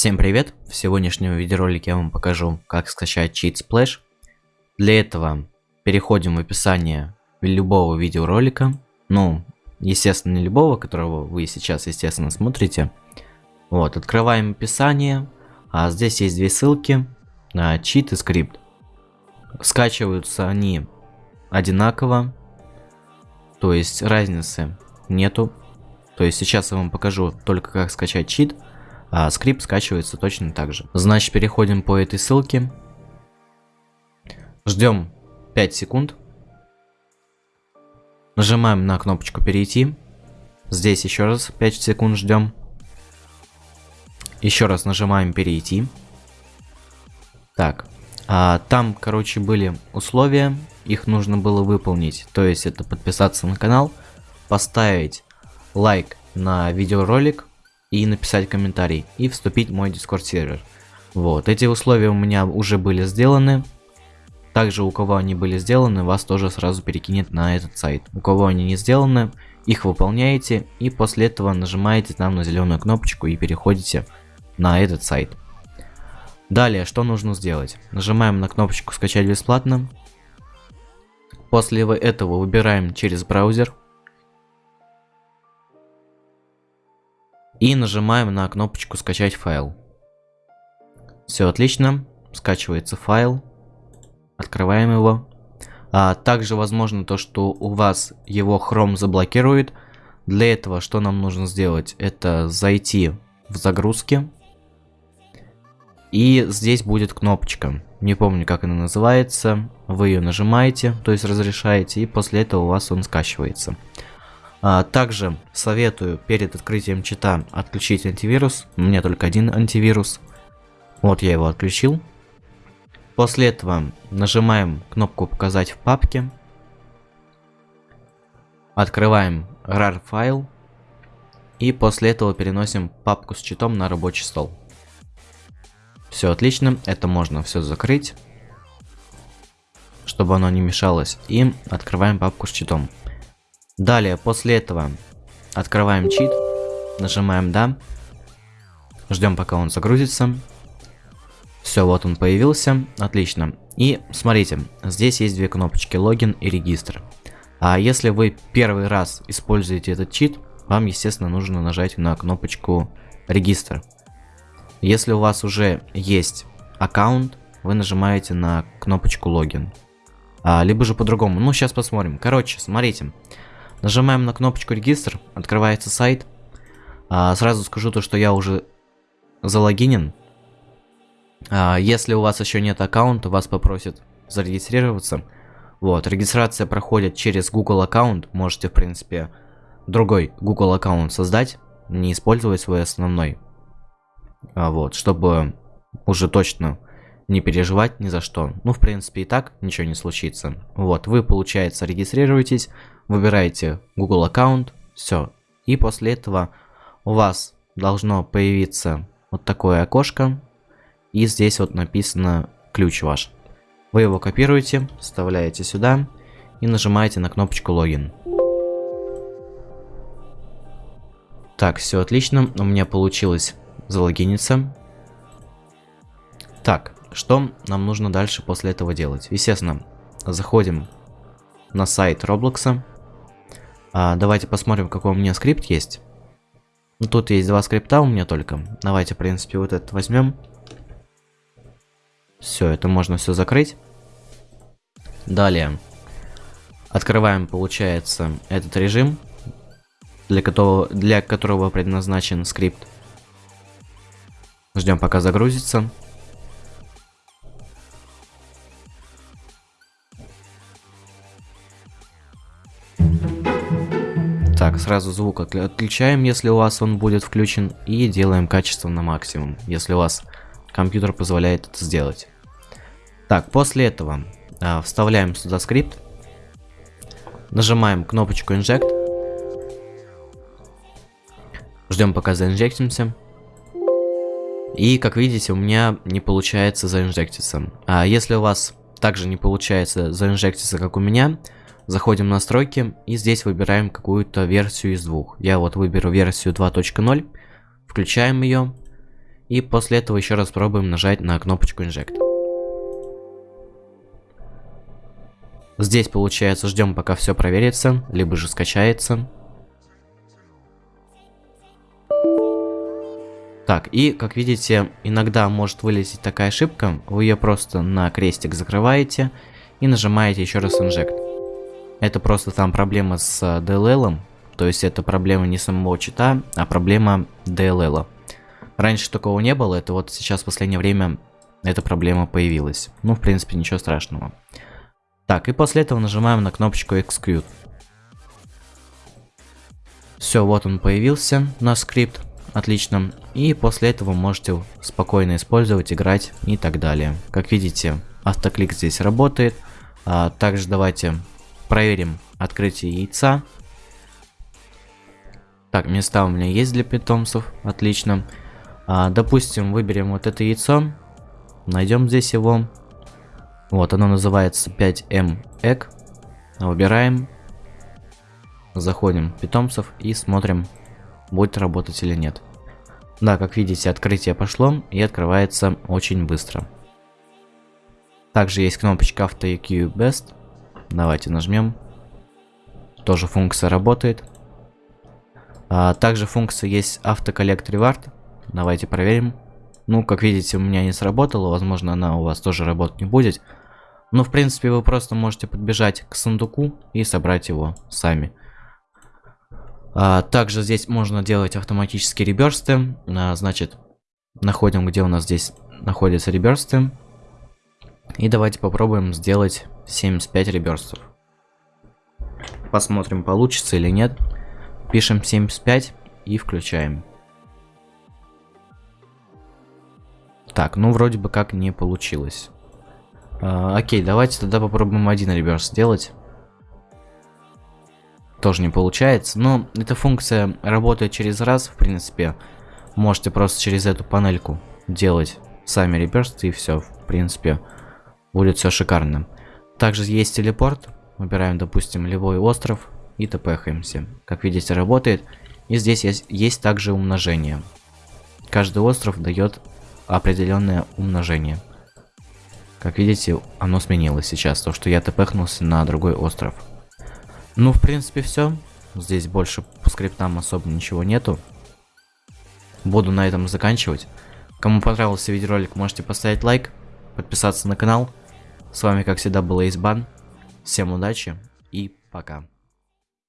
Всем привет! В сегодняшнем видеоролике я вам покажу, как скачать чит Splash. Для этого переходим в описание любого видеоролика. Ну, естественно, не любого, которого вы сейчас, естественно, смотрите. Вот, открываем описание. А здесь есть две ссылки на чит и скрипт. Скачиваются они одинаково. То есть разницы нету. То есть сейчас я вам покажу только как скачать чит а скрипт скачивается точно так же. Значит, переходим по этой ссылке. Ждем 5 секунд. Нажимаем на кнопочку перейти. Здесь еще раз 5 секунд ждем. Еще раз нажимаем перейти. Так, а, там, короче, были условия, их нужно было выполнить. То есть это подписаться на канал, поставить лайк на видеоролик, и написать комментарий, и вступить в мой дискорд сервер. Вот, эти условия у меня уже были сделаны. Также у кого они были сделаны, вас тоже сразу перекинет на этот сайт. У кого они не сделаны, их выполняете, и после этого нажимаете там на зеленую кнопочку и переходите на этот сайт. Далее, что нужно сделать? Нажимаем на кнопочку скачать бесплатно. После этого выбираем через браузер. И нажимаем на кнопочку скачать файл. Все отлично. Скачивается файл. Открываем его. А также возможно то, что у вас его Chrome заблокирует. Для этого что нам нужно сделать? Это зайти в загрузки. И здесь будет кнопочка. Не помню, как она называется. Вы ее нажимаете, то есть разрешаете, и после этого у вас он скачивается. А, также советую перед открытием чита отключить антивирус. У меня только один антивирус. Вот я его отключил. После этого нажимаем кнопку «Показать в папке». Открываем RAR файл. И после этого переносим папку с читом на рабочий стол. Все отлично, это можно все закрыть, чтобы оно не мешалось. И открываем папку с читом. Далее, после этого открываем чит, нажимаем «Да», ждем пока он загрузится. Все, вот он появился, отлично. И смотрите, здесь есть две кнопочки логин и регистр. А если вы первый раз используете этот чит, вам, естественно, нужно нажать на кнопочку регистр. Если у вас уже есть аккаунт, вы нажимаете на кнопочку логин. А, либо же по-другому. Ну, сейчас посмотрим. Короче, смотрите. Нажимаем на кнопочку регистр, открывается сайт. А, сразу скажу то, что я уже залогинен. А, если у вас еще нет аккаунта, вас попросят зарегистрироваться. Вот, регистрация проходит через Google аккаунт. Можете, в принципе, другой Google аккаунт создать, не использовать свой основной. А, вот, чтобы уже точно не переживать ни за что. Ну, в принципе, и так ничего не случится. Вот, вы, получается, регистрируетесь, выбираете Google аккаунт, все. И после этого у вас должно появиться вот такое окошко. И здесь вот написано ключ ваш. Вы его копируете, вставляете сюда и нажимаете на кнопочку логин. Так, все отлично. У меня получилось залогиниться. Так, что нам нужно дальше после этого делать? Естественно, заходим на сайт Роблокса. А, давайте посмотрим, какой у меня скрипт есть. Ну, тут есть два скрипта у меня только. Давайте, в принципе, вот этот возьмем. Все, это можно все закрыть. Далее. Открываем, получается, этот режим, для которого, для которого предназначен скрипт. Ждем, пока загрузится. Так, сразу звук отключаем, если у вас он будет включен, и делаем качество на максимум, если у вас компьютер позволяет это сделать. Так, после этого а, вставляем сюда скрипт, нажимаем кнопочку Inject, ждем пока заинжектимся. И, как видите, у меня не получается заинжектиться. А если у вас также не получается заинжектиться, как у меня, Заходим в настройки и здесь выбираем какую-то версию из двух. Я вот выберу версию 2.0, включаем ее. И после этого еще раз пробуем нажать на кнопочку Inject. Здесь, получается, ждем пока все проверится, либо же скачается. Так, и, как видите, иногда может вылезть такая ошибка. Вы ее просто на крестик закрываете и нажимаете еще раз Inject. Это просто там проблема с DLL, то есть это проблема не самого чита, а проблема DLL. Раньше такого не было, это вот сейчас в последнее время эта проблема появилась. Ну, в принципе, ничего страшного. Так, и после этого нажимаем на кнопочку Execute. Все, вот он появился, наш скрипт. Отлично. И после этого можете спокойно использовать, играть и так далее. Как видите, автоклик здесь работает. А, также давайте проверим открытие яйца. Так, места у меня есть для питомцев. Отлично. А, допустим, выберем вот это яйцо. Найдем здесь его. Вот, оно называется 5M Egg. Выбираем. Заходим в питомцев и смотрим, будет работать или нет. Да, как видите, открытие пошло и открывается очень быстро. Также есть кнопочка Auto EQ Best. Давайте нажмем. Тоже функция работает. А, также функция есть Collect Reward. Давайте проверим. Ну, как видите, у меня не сработала. Возможно, она у вас тоже работать не будет. Но, в принципе, вы просто можете подбежать к сундуку и собрать его сами. А, также здесь можно делать автоматические реберсты. А, значит, находим, где у нас здесь находятся реберсты. И давайте попробуем сделать 75 реберстов. Посмотрим, получится или нет. Пишем 75 и включаем. Так, ну вроде бы как не получилось. А, окей, давайте тогда попробуем один реверс сделать. Тоже не получается, но эта функция работает через раз, в принципе. Можете просто через эту панельку делать сами реверсы и все, в принципе, будет все шикарно. Также есть телепорт, выбираем, допустим, любой остров и тпхаемся. Как видите, работает. И здесь есть, есть также умножение. Каждый остров дает определенное умножение. Как видите, оно сменилось сейчас, то что я тпхнулся на другой остров. Ну, в принципе, все. Здесь больше по скриптам особо ничего нету. Буду на этом заканчивать. Кому понравился видеоролик, можете поставить лайк, подписаться на канал. С вами, как всегда, был Эйсбан. Всем удачи и пока.